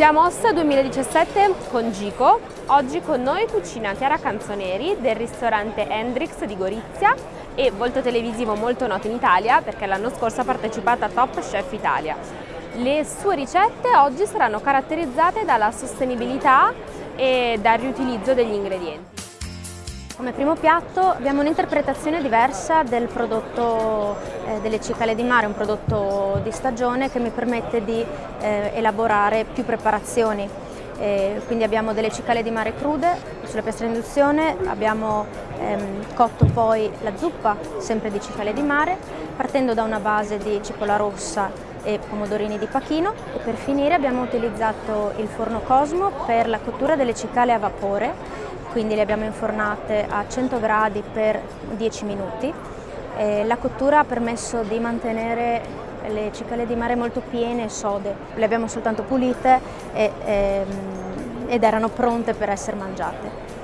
Siamo Ossa 2017 con Gico, oggi con noi cucina Chiara Canzoneri del ristorante Hendrix di Gorizia e volto televisivo molto noto in Italia perché l'anno scorso ha partecipato a Top Chef Italia. Le sue ricette oggi saranno caratterizzate dalla sostenibilità e dal riutilizzo degli ingredienti. Come primo piatto abbiamo un'interpretazione diversa del prodotto eh, delle cicale di mare, un prodotto di stagione che mi permette di eh, elaborare più preparazioni. Eh, quindi abbiamo delle cicale di mare crude sulla piastra induzione, abbiamo ehm, cotto poi la zuppa, sempre di cicale di mare, partendo da una base di cipolla rossa e pomodorini di pachino e per finire abbiamo utilizzato il forno Cosmo per la cottura delle cicale a vapore quindi le abbiamo infornate a 100 gradi per 10 minuti. E la cottura ha permesso di mantenere le cicale di mare molto piene e sode. Le abbiamo soltanto pulite e, e, ehm, ed erano pronte per essere mangiate.